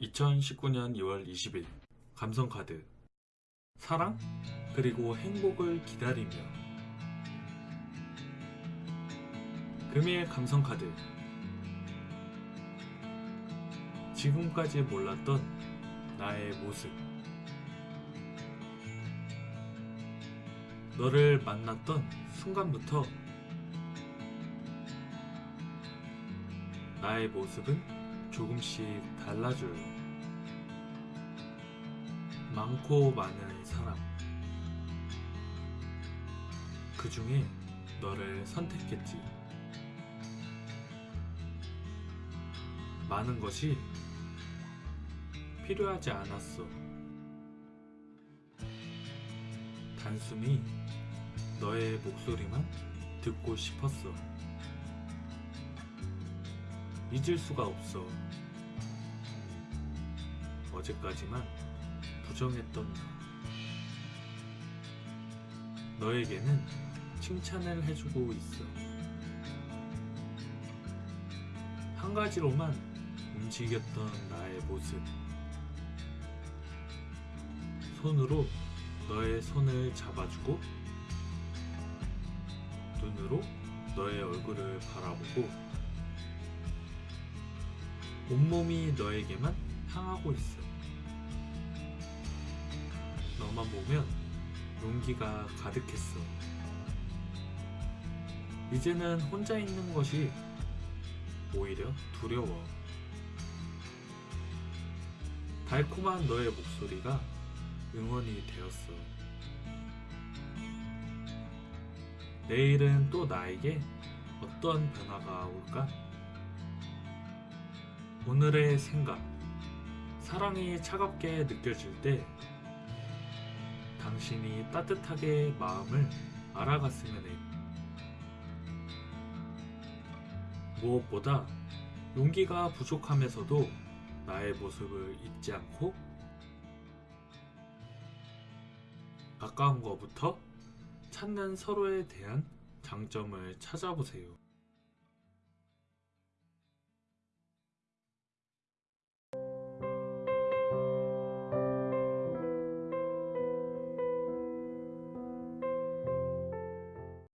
2019년 2월 20일 감성카드. 사랑 그리고 행복을 기다리며. 금일 감성카드. 지금까지 몰랐던 나의 모습. 너를 만났던 순간부터 나의 모습은 조금씩 달라져요. 많고 많은 사람. 그 중에 너를 선택했지. 많은 것이 필요하지 않았어. 단순히 너의 목소리만 듣고 싶었어. 잊을 수가 없어. 어제까지만 부정했던 너. 너에게는 칭찬을 해주고 있어. 한 가지로만 움직였던 나의 모습. 손으로 너의 손을 잡아주고, 눈으로 너의 얼굴을 바라보고, 온몸이 너에게만 향하고 있어. 너만 보면 용기가 가득했어. 이제는 혼자 있는 것이 오히려 두려워. 달콤한 너의 목소리가 응원이 되었어. 내일은 또 나에게 어떤 변화가 올까? 오늘의 생각. 사랑이 차갑게 느껴질 때 당신이 따뜻하게 마음을 알아갔으면 해. 무엇보다 용기가 부족함에서도 나의 모습을 잊지 않고 가까운 것부터 찾는 서로에 대한 장점을 찾아보세요.